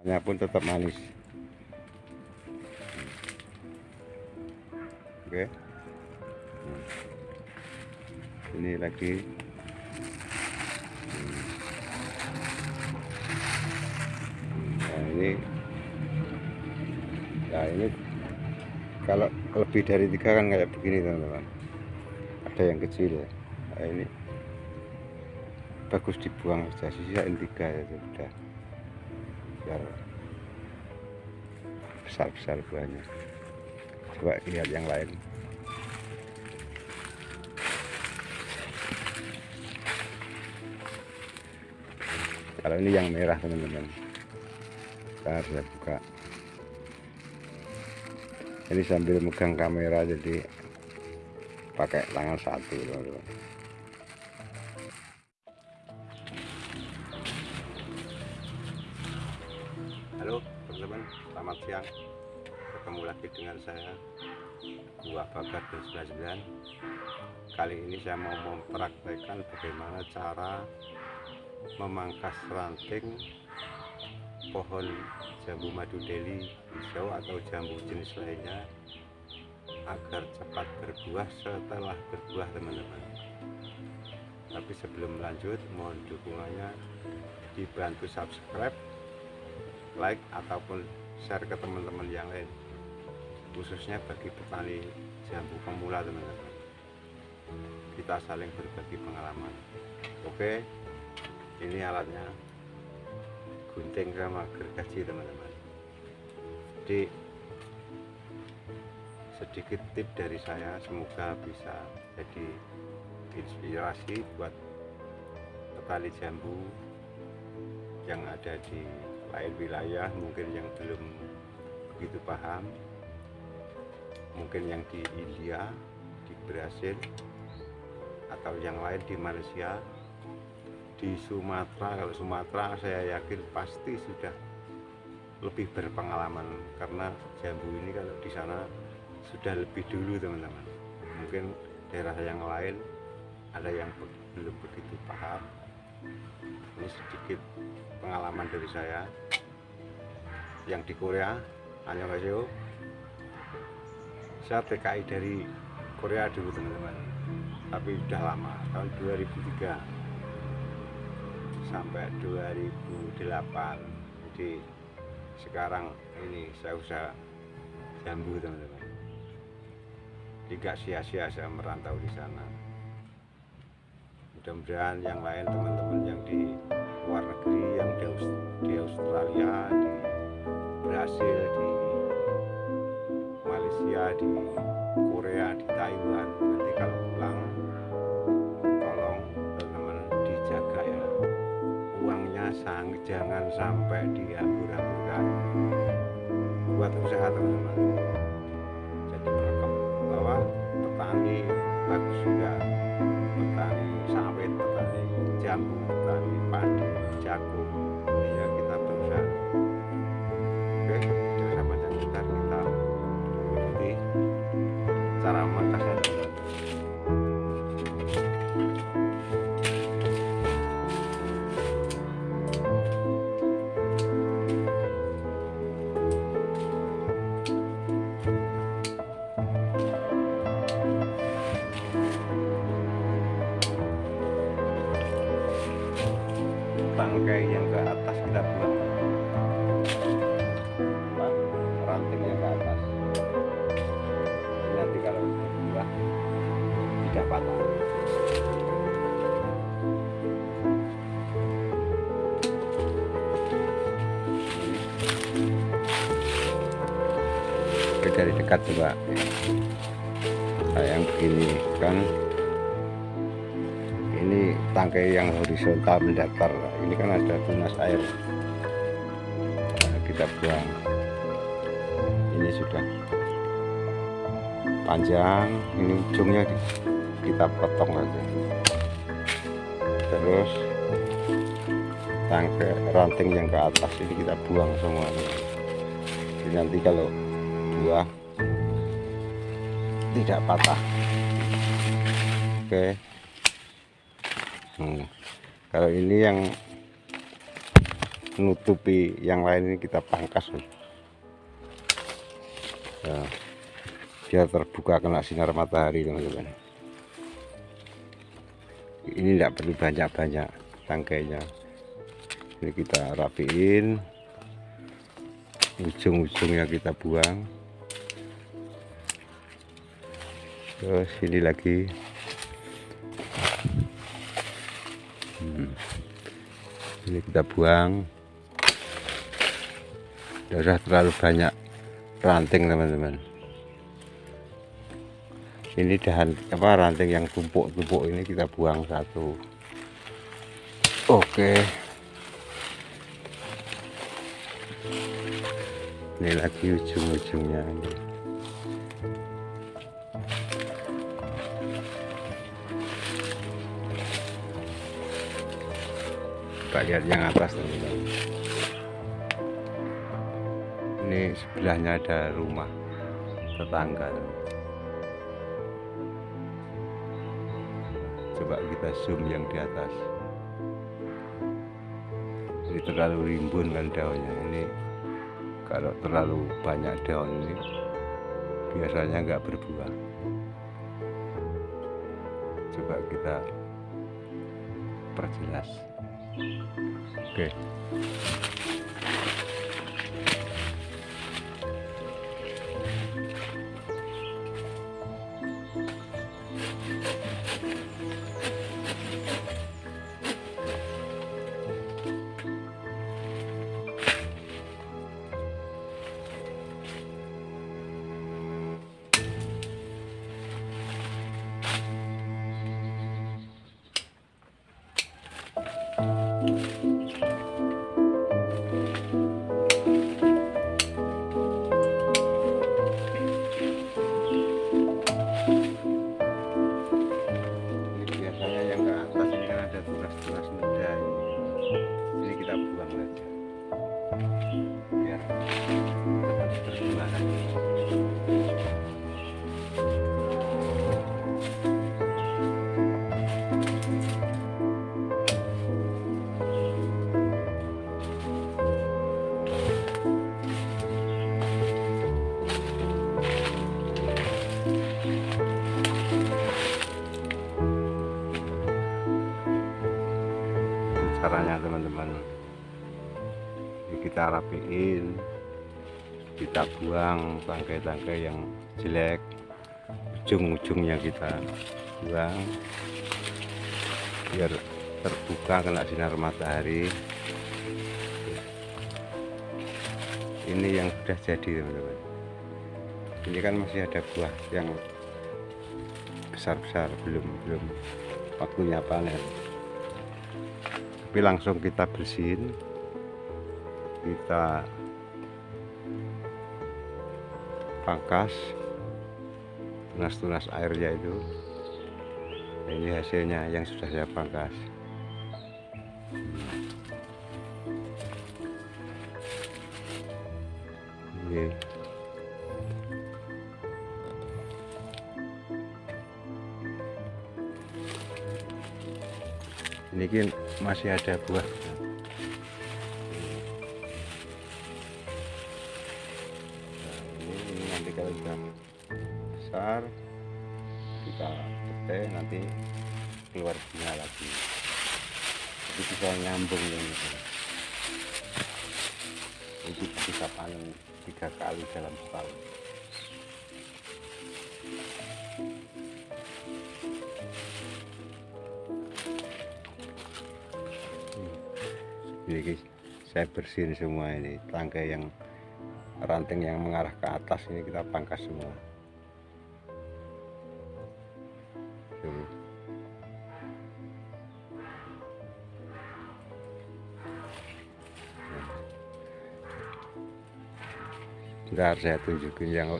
Rasanya pun tetap manis. Oke. Hmm. Ini lagi. Hmm. Nah, ini Nah, ini kalau lebih dari tiga kan kayak begini teman-teman. Ada yang kecil ya. Nah, ini bagus dibuang saja sisain tiga ya sudah biar besar-besar buahnya coba lihat yang lain. Kalau ini yang merah teman-teman. Kita bisa buka. Ini sambil megang kamera jadi pakai tangan satu teman-teman. Halo lagi dengan saya Buah Babat 99. Kali ini saya mau mempraktekkan bagaimana cara memangkas ranting pohon jambu madu deli hijau atau jambu jenis lainnya agar cepat berbuah setelah berbuah teman-teman. Tapi sebelum lanjut, mohon dukungannya dibantu subscribe like ataupun share ke teman-teman yang lain khususnya bagi petani jambu pemula teman-teman. Kita saling berbagi pengalaman. Oke ini alatnya. Gunting sama gergaji teman-teman. Jadi sedikit tip dari saya semoga bisa jadi inspirasi buat petani jambu yang ada di lain wilayah mungkin yang belum begitu paham mungkin yang di India di Brasil atau yang lain di Malaysia di Sumatera kalau Sumatera saya yakin pasti sudah lebih berpengalaman karena jambu ini kalau di sana sudah lebih dulu teman-teman. Mungkin daerah yang lain ada yang belum begitu paham. Ini sedikit pengalaman dari saya. Yang di Korea annyeonghaseyo saya TKI dari Korea dulu teman-teman. Tapi sudah lama tahun 2003 sampai 2008 jadi sekarang ini saya usaha jambu teman-teman. Tidak sia-sia saya merantau di sana. Mudah-mudahan yang lain teman-teman yang di luar negeri yang di Australia di Brasil di Malaysia di Korea di Taiwan. Nanti kalau pulang tolong teman-teman dijaga ya. Uangnya sang jangan sampai dihambur-hamburkan buat usaha teman-teman. Jadi merekam bahwa petani bagus juga. Petani sawit, petani jambu, petani padi, jagung Dari dekat coba. Nah, begini kan? Ini tangkai yang horizontal mendatar. Ini kan ada tunas air. Nah, kita buang. Ini sudah panjang. Ini ujungnya kita potong aja. Terus tangkai ranting yang ke atas ini kita buang semuanya jadi nanti kalau buah tidak patah. Oke. Hmm. Kalau ini yang menutupi yang lain ini kita pangkas. Nah, biar terbuka kena sinar matahari teman-teman. Ini tidak perlu banyak-banyak tangkainya. Ini kita rapiin. Ujung-ujungnya kita buang terus ini lagi. Hmm. ini kita buang. Usah terlalu banyak ranting teman-teman. Ini dahan apa ranting yang tumpuk-tumpuk ini kita buang satu. Oke. Ini lagi ujung-ujungnya ini kita lihat yang atas teman-teman. Ini sebelahnya ada rumah tetangga coba kita zoom yang di atas. Ini terlalu rimbun kan daunnya. Ini kalau terlalu banyak daun ini biasanya nggak berbuah. Coba kita perjelas oke kita rapiin kita buang tangkai-tangkai yang jelek ujung-ujungnya kita buang biar terbuka kena sinar matahari. Ini yang sudah jadi teman-teman. Ini kan masih ada buah yang besar-besar belum belum waktunya panen. Tapi langsung kita bersihin kita pangkas tunas-tunas airnya itu. Ini hasilnya yang sudah saya pangkas. Ini. Ini masih ada buah ini bisa panen tiga kali dalam setahun. Ini saya bersihin semua ini. Tangkai yang ranting yang mengarah ke atas ini kita pangkas semua Ntar saya tunjukin yang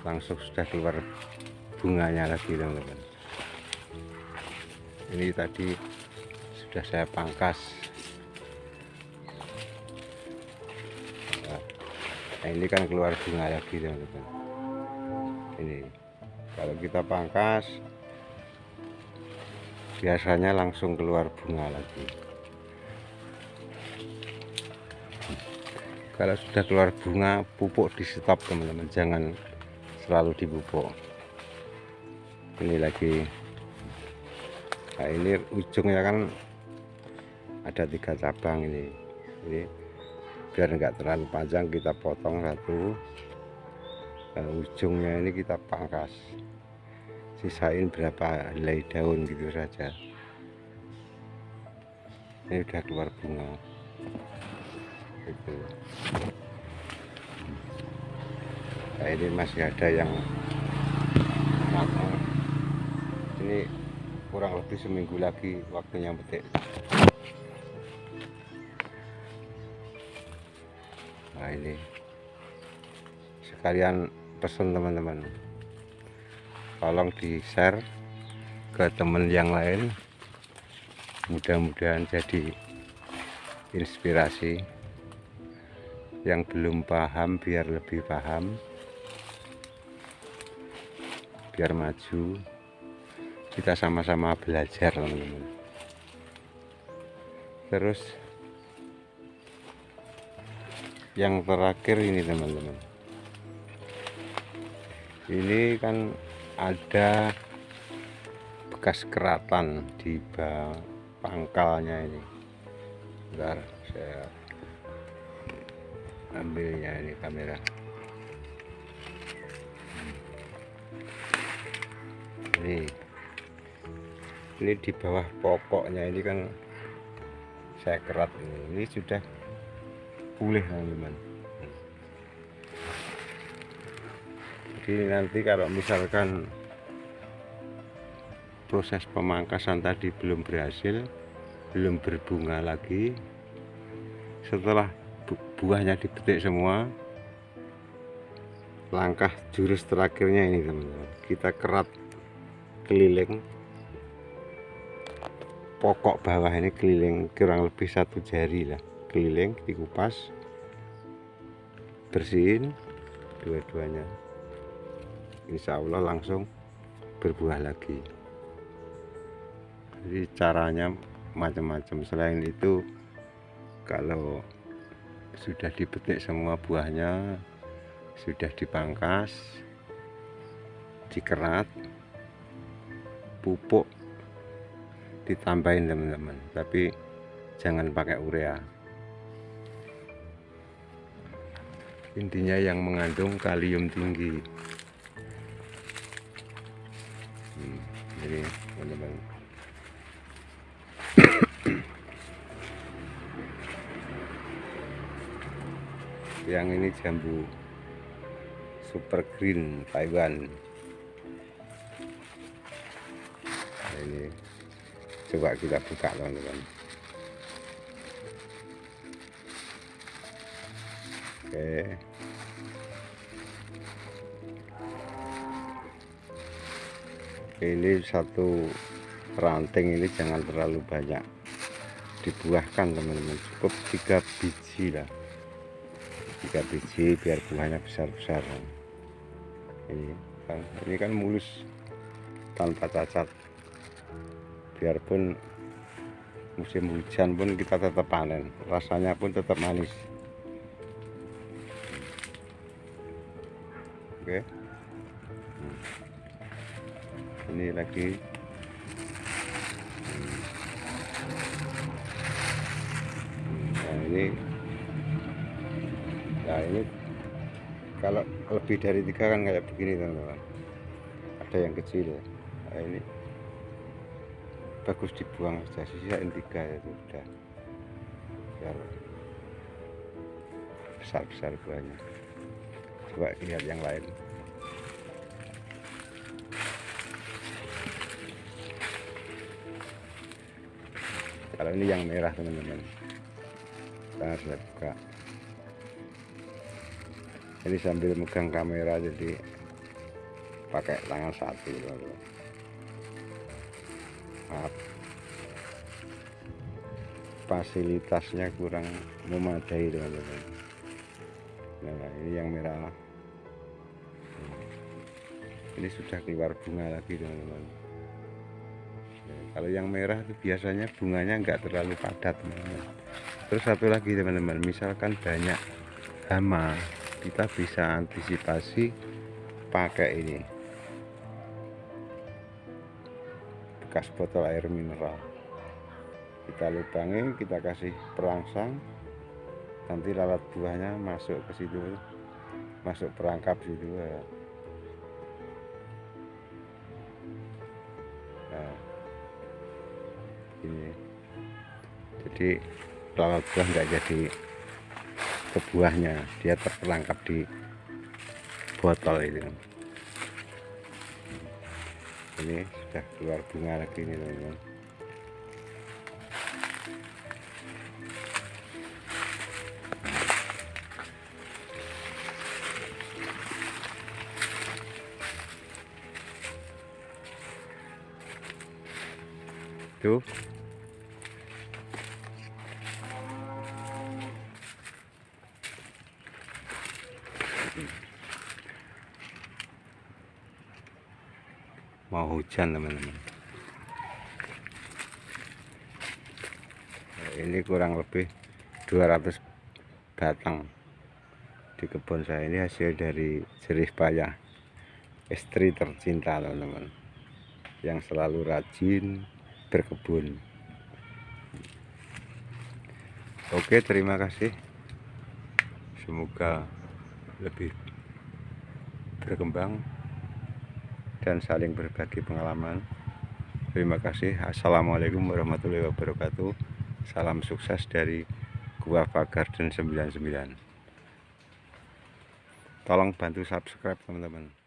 langsung sudah keluar bunganya lagi teman-teman. Ini tadi sudah saya pangkas. Nah ini kan keluar bunga lagi teman-teman. Ini kalau kita pangkas biasanya langsung keluar bunga lagi kalau sudah keluar bunga pupuk di stop teman-teman. Jangan selalu dipupuk ini lagi. Nah ini ujungnya kan ada tiga cabang ini. Ini biar enggak terlalu panjang kita potong satu. Nah, ujungnya ini kita pangkas. Sisain berapa helai daun gitu saja. Ini udah keluar bunga itu. Nah ini masih ada yang matang ini kurang lebih seminggu lagi waktunya petik nah ini. Sekalian pesan teman-teman. Tolong di share ke teman yang lain. Mudah-mudahan jadi inspirasi yang belum paham biar lebih paham. Biar maju. Kita sama-sama belajar teman-teman. Terus yang terakhir ini teman-teman. Ini kan ada bekas keratan di pangkalnya ini. Bentar saya ambilnya ini kamera. Ini. Ini di bawah pokoknya ini kan saya kerat ini. Ini sudah pulih teman-teman. Jadi nanti kalau misalkan proses pemangkasan tadi belum berhasil belum berbunga lagi setelah buahnya dipetik semua. Langkah jurus terakhirnya ini teman-teman. Kita kerat keliling. Pokok bawah ini keliling kurang lebih satu jari lah. Keliling dikupas bersihin dua-duanya. Insya Allah langsung berbuah lagi. Jadi caranya macam-macam. Selain itu kalau sudah dipetik semua buahnya sudah dipangkas dikerat pupuk ditambahin teman-teman. Tapi jangan pakai urea. Intinya yang mengandung kalium tinggi. Hmm, jadi teman-teman yang ini jambu super green Taiwan. Nah, ini coba kita buka teman-teman. Oke. Ini satu ranting ini jangan terlalu banyak dibuahkan teman-teman. Cukup tiga biji lah tiga biji biar buahnya besar-besar ini kan ini kan mulus tanpa cacat. Biarpun musim hujan pun kita tetap panen rasanya pun tetap manis. Oke. Ini lagi. Nah ini nah ini kalau lebih dari tiga kan kayak begini teman-teman. Ada yang kecil ya. Nah, ini bagus dibuang saja sisain tiga itu sudah biar besar-besar buahnya. Coba lihat yang lain. Kalau ini yang merah teman-teman. Kita harus buka ini sambil megang kamera jadi pakai tangan satu maaf. Fasilitasnya kurang memadai teman-teman nah ini yang merah. Ini sudah keluar bunga lagi teman-teman kalau yang merah itu biasanya bunganya enggak terlalu padat teman-teman. Terus satu lagi teman-teman. Misalkan banyak hama kita bisa antisipasi pakai ini. Bekas botol air mineral. Kita lubangi kita kasih perangsang. Nanti lalat buahnya masuk ke situ masuk perangkap situ ya. nah, ini. Jadi lalat buah nggak jadi ke buahnya. Dia terperangkap di botol ini. Ini sudah keluar bunga lagi nih teman-teman. Tuh mau hujan teman-teman. Nah, ini kurang lebih 200 batang di kebun saya. Ini hasil dari jerih payah istri tercinta teman-teman yang selalu rajin berkebun. Oke terima kasih. Semoga lebih berkembang dan saling berbagi pengalaman. Terima kasih. Assalamualaikum warahmatullahi wabarakatuh. Salam sukses dari Gua Pagar dan 99. Tolong bantu subscribe teman-teman.